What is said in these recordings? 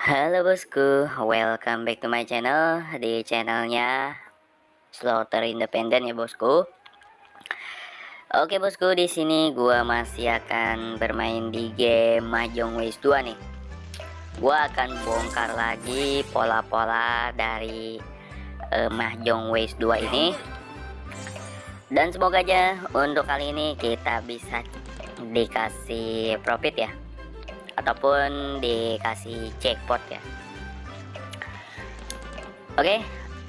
Halo bosku, welcome back to my channel di channelnya Slaughter Independent ya bosku. Oke bosku, di sini gua masih akan bermain di game Mahjong Waste 2 nih. Gua akan bongkar lagi pola-pola dari uh, Mahjong Waste 2 ini. Dan semoga aja untuk kali ini kita bisa dikasih profit ya ataupun dikasih jackpot ya. Oke okay,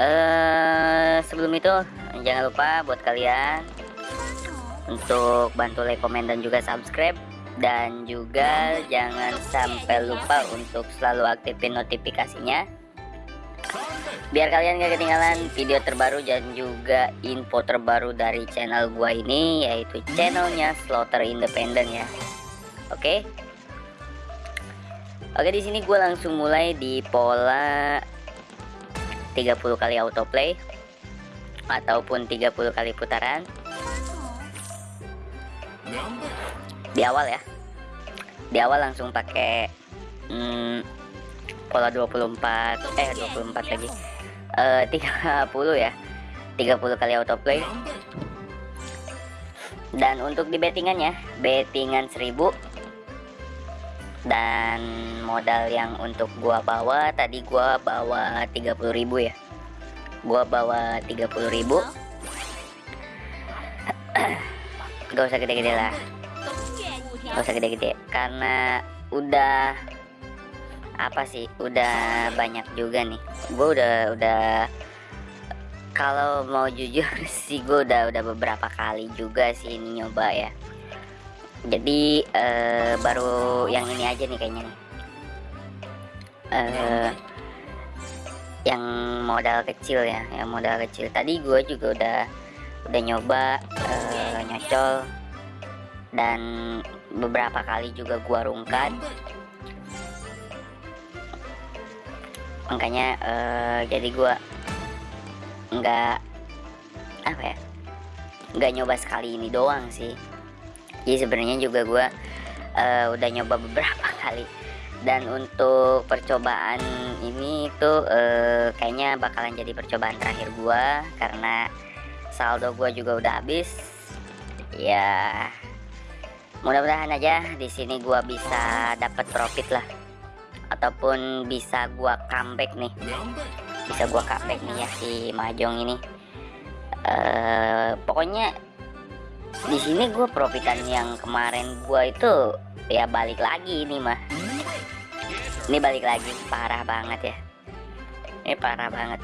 uh, eh, sebelum itu jangan lupa buat kalian untuk bantu like komen dan juga subscribe. Dan juga jangan sampai lupa untuk selalu aktifin notifikasinya. Biar kalian gak ketinggalan video terbaru dan juga info terbaru dari channel gua ini yaitu channelnya Slaughter Independent ya. Oke? okay? Oke di sini gue langsung mulai di pola 30 kali autoplay ataupun 30 kali putaran. Di awal ya. Di awal langsung pakai hmm, pola 24 eh 24 lagi. Eh 30 ya. 30 kali autoplay. Dan untuk di bettingannya bettingan 1000 dan modal yang untuk gua bawa tadi gua bawa 30.000 ya. Gua bawa 30.000 gak usah gede-gede lah. Gak usah gede-gede. Karena udah apa sih udah banyak juga nih. Gua udah udah kalau mau jujur sih gue udah udah beberapa kali juga sih ini nyoba ya jadi uh, baru yang ini aja nih kayaknya nih. Uh, yang modal kecil ya yang modal kecil. Tadi gue juga udah udah nyoba uh, nyocol. Dan beberapa kali juga gua rungkat. Makanya uh, jadi gua nggak apa ya nggak nyoba sekali ini doang sih jadi sebenarnya juga gue uh, udah nyoba beberapa kali. Dan untuk percobaan ini tuh uh, kayaknya bakalan jadi percobaan terakhir gue karena saldo gue juga udah habis. Ya mudah-mudahan aja di sini gue bisa dapat profit lah. Ataupun bisa gue comeback nih. Bisa gue comeback nih ya si mahjong ini. Uh, pokoknya di sini gue profitan yang kemarin gue itu ya balik lagi ini mah. Ini balik lagi parah banget ya. Ini parah banget.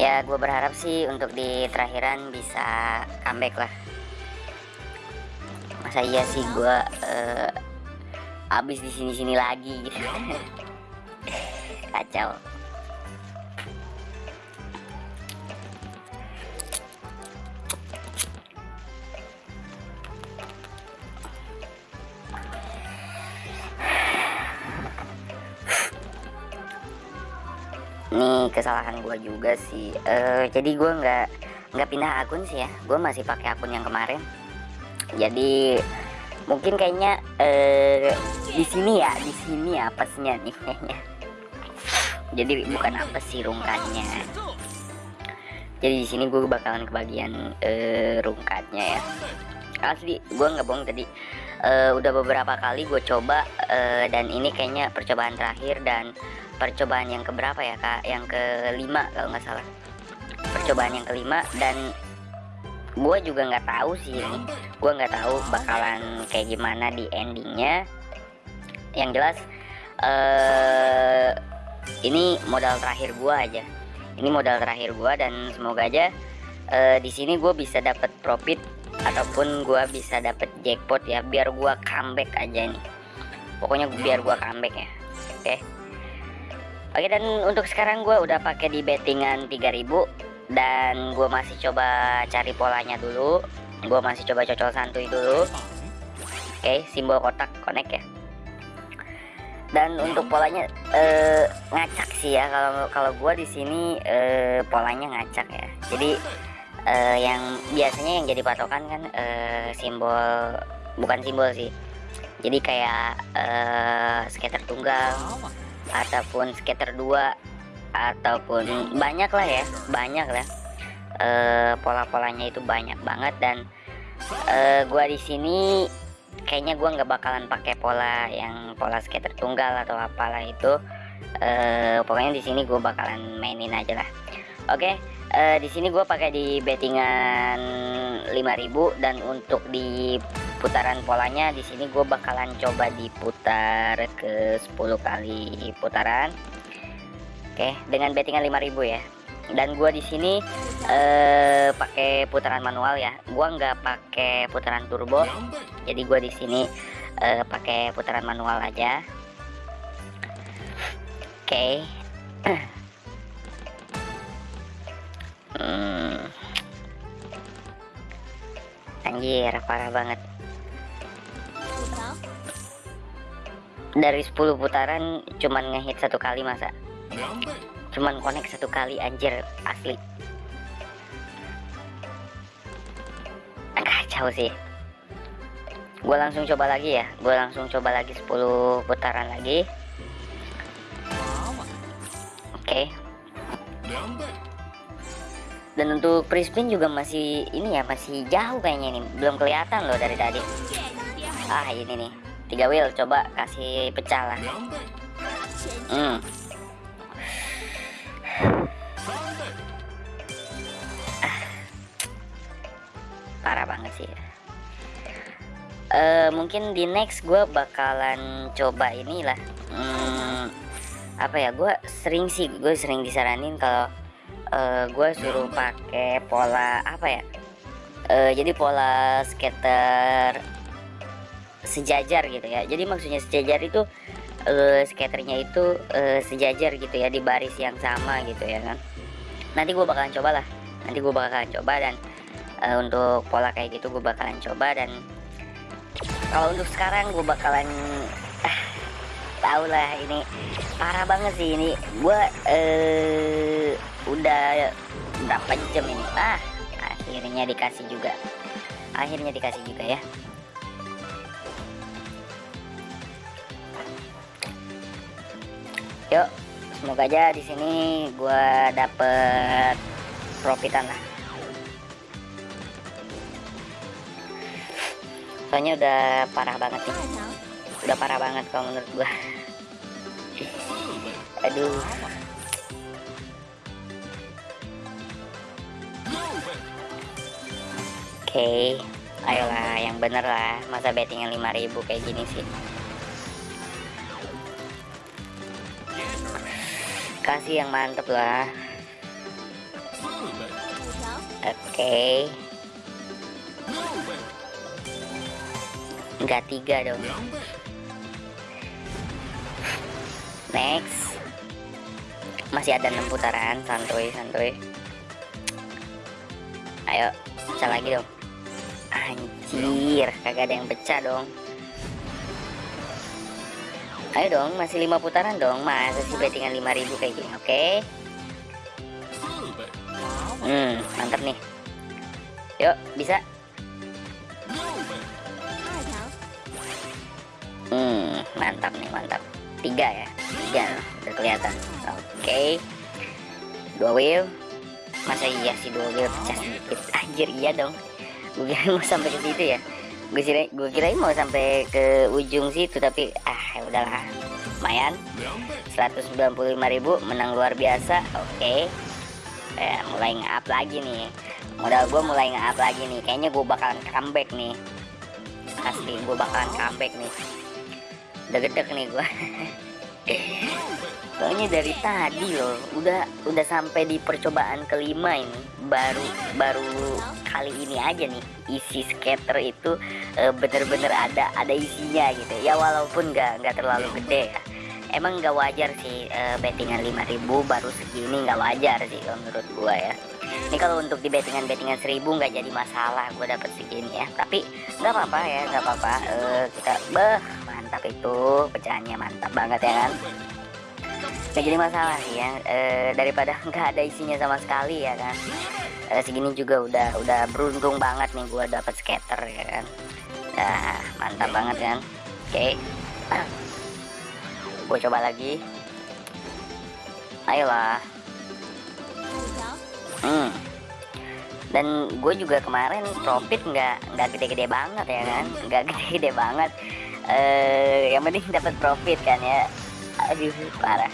Ya gue berharap sih untuk di terakhiran bisa comeback lah. Masa iya sih gue uh, habis di sini sini lagi gitu kacau. Ini kesalahan gue juga sih. Uh, jadi gue nggak nggak pindah akun sih ya. Gue masih pakai akun yang kemarin. Jadi mungkin kayaknya uh, di sini ya di sini apesnya nih. kayaknya jadi bukan apa sih rungkatnya? Jadi di sini gue bakalan kebagian uh, rungkatnya ya. Asli gue nggak bohong tadi. Uh, udah beberapa kali gue coba uh, dan ini kayaknya percobaan terakhir dan percobaan yang keberapa ya kak? Yang kelima kalau nggak salah. Percobaan yang kelima dan gue juga nggak tahu sih ini. Gue nggak tahu bakalan kayak gimana di endingnya. Yang jelas uh, ini modal terakhir gua aja. Ini modal terakhir gua dan semoga aja uh, di sini gue bisa dapat profit ataupun gue bisa dapat jackpot ya biar gue comeback aja nih pokoknya biar gue comeback ya oke? Okay. oke dan untuk sekarang gue udah pakai di bettingan 3000 dan gue masih coba cari polanya dulu. Gue masih coba cocol santuy dulu. Oke okay, simbol kotak connect ya dan untuk polanya uh, ngacak sih ya. Kalau kalau gua di sini uh, polanya ngacak ya. Jadi uh, yang biasanya yang jadi patokan kan uh, simbol bukan simbol sih. Jadi kayak uh, skater tunggal ataupun skater dua ataupun banyak lah ya banyak lah. Uh, pola-polanya itu banyak banget dan uh, gua di sini kayaknya gua nggak bakalan pakai pola yang pola skater tunggal atau apalah itu. Uh, pokoknya di sini gua bakalan mainin aja lah. Oke okay, uh, di sini gua pakai di bettingan 5000 dan untuk di putaran polanya di sini gue bakalan coba diputar ke 10 kali putaran. Oke dengan bettingan 5000 ya dan gue di sini eh, pakai putaran manual ya. Gue nggak pakai putaran turbo. Jadi gue di sini eh, pakai putaran manual aja. Oke. Hmm. anjir parah banget. Dari 10 putaran cuman ngehit satu kali masa cuman connect satu kali anjir. Asli. Kacau sih. Gue langsung coba lagi ya. Gue langsung coba lagi 10 putaran lagi. Oke. Okay. dan untuk pre-spin juga masih ini ya masih jauh kayaknya ini. Belum kelihatan loh dari tadi. Ah ini nih. Tiga wheel coba kasih pecah lah. Hmm. Sih. Uh, mungkin di next gue bakalan coba inilah hmm, apa ya gue sering sih gue sering disaranin kalau uh, gue suruh pakai pola apa ya uh, jadi pola skater sejajar gitu ya. Jadi maksudnya sejajar itu uh, skaternya itu uh, sejajar gitu ya di baris yang sama gitu ya kan. Nanti gue bakalan coba lah nanti gue bakalan coba dan uh, untuk pola kayak gitu gue bakalan coba dan kalau untuk sekarang gue bakalan uh, tau lah ini parah banget sih ini. Gue uh, udah berapa jam ini? Ah akhirnya dikasih juga. Akhirnya dikasih juga ya. Yuk semoga aja di sini gue dapet profitan lah soalnya udah parah banget nih udah parah banget kalau menurut gue aduh Oke, okay. ayolah yang bener lah. Masa bettingnya 5000 kayak gini sih. kasih yang mantep lah oke okay. Enggak tiga dong next masih ada enam putaran santuy santuy ayo pecah lagi dong anjir kagak ada yang pecah dong Ayo dong, masih lima putaran dong. Masa sih bettingan 5000 kayak gini, oke? Okay? Hmm, mantap nih. Yuk, bisa. Hmm, mantap nih, mantap. Tiga ya, tiga, udah kelihatan. Oke, okay. dua wheel. Masa iya sih dua wheel pecah sedikit? Anjir iya dong. Gue kira mau sampai ke situ ya gue kira gue kirain mau sampai ke ujung situ tapi ah ya udahlah lumayan 195.000 menang luar biasa oke okay. eh, mulai nge-up lagi nih modal gue mulai nge-up lagi nih kayaknya gue bakalan comeback nih asli gue bakalan comeback nih udah gedek nih gue soalnya dari tadi loh udah udah sampai di percobaan kelima ini. Baru baru kali ini aja nih isi skater itu e, bener-bener ada ada isinya gitu. Ya walaupun nggak nggak terlalu gede ya. Emang nggak wajar sih e, bettingan 5000 baru segini nggak wajar sih menurut gua ya. Ini kalau untuk di bettingan bettingan 1000 nggak jadi masalah gua dapet segini ya. Tapi nggak apa-apa ya nggak apa-apa. E, kita beh mantap itu pecahannya mantap banget ya kan? Nggak jadi masalah ya e, daripada nggak ada isinya sama sekali ya kan? E, segini juga udah udah beruntung banget nih gue dapet skater ya kan? Nah mantap banget kan? Oke. Okay. gue coba lagi. Ayolah. Hmm. Dan gue juga kemarin profit nggak nggak gede-gede banget ya kan? Nggak gede-gede banget eh yang penting dapat profit kan ya. Aduh parah.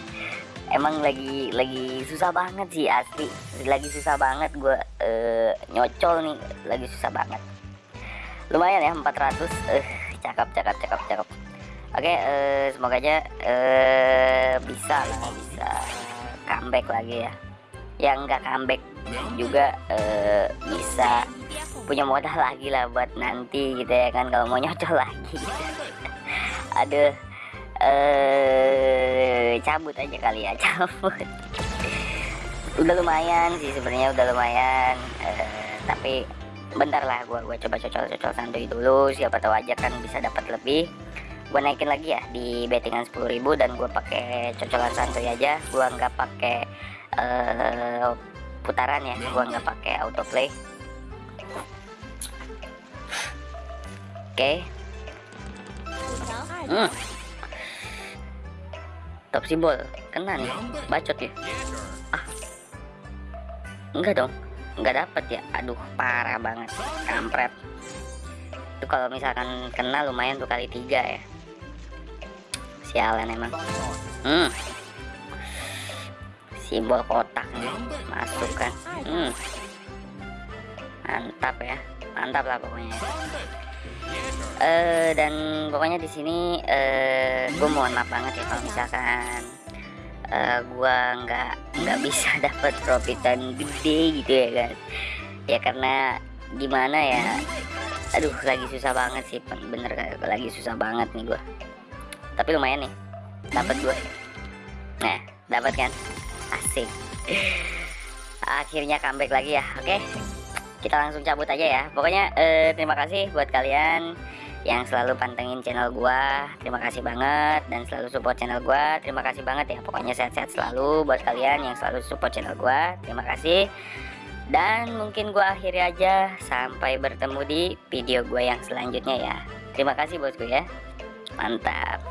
Emang lagi lagi susah banget sih asli. Lagi susah banget gue uh, nyocol nih. Lagi susah banget. Lumayan ya 400 eh cakep cakep cakep cakep. Oke okay, uh, semoga aja uh, bisa lah bisa comeback lagi ya. Yang nggak comeback juga uh, bisa punya modal lagi lah buat nanti gitu ya kan kalau mau nyocol lagi. Aduh eh cabut aja kali ya cabut. Udah lumayan sih sebenarnya udah lumayan. Uh, tapi bentar lah gua gua coba cocol-cocol santuy dulu. Siapa tahu aja kan bisa dapat lebih. Gua naikin lagi ya di bettingan 10.000 dan gua pakai cocolan santuy aja. Gua nggak pakai uh, putaran ya gua nggak pakai autoplay oke. Okay. hmm. top simbol. Kena nih bacot ya? Ah. Enggak dong. Nggak dapet ya? Aduh parah banget. Kampret. Itu kalau misalkan kena lumayan tuh kali tiga ya. Sialan emang. Hmm. Simbol kotak nih. Masuk kan. Hmm. mantap ya. Mantap lah pokoknya uh, dan pokoknya di sini uh, gue mohon maaf banget ya kalau misalkan uh, gua nggak nggak bisa dapat profitan gede gitu ya kan. Ya karena gimana ya aduh lagi susah banget sih bener lagi susah banget nih gua. Tapi lumayan nih dapat gua. Nah dapat kan? Asik. Akhirnya comeback lagi ya oke kita langsung cabut aja ya. Pokoknya eh, terima kasih buat kalian yang selalu pantengin channel gua. Terima kasih banget dan selalu support channel gua. Terima kasih banget ya. Pokoknya sehat-sehat selalu buat kalian yang selalu support channel gua. Terima kasih. Dan mungkin gua akhiri aja. Sampai bertemu di video gua yang selanjutnya ya. Terima kasih bosku ya. Mantap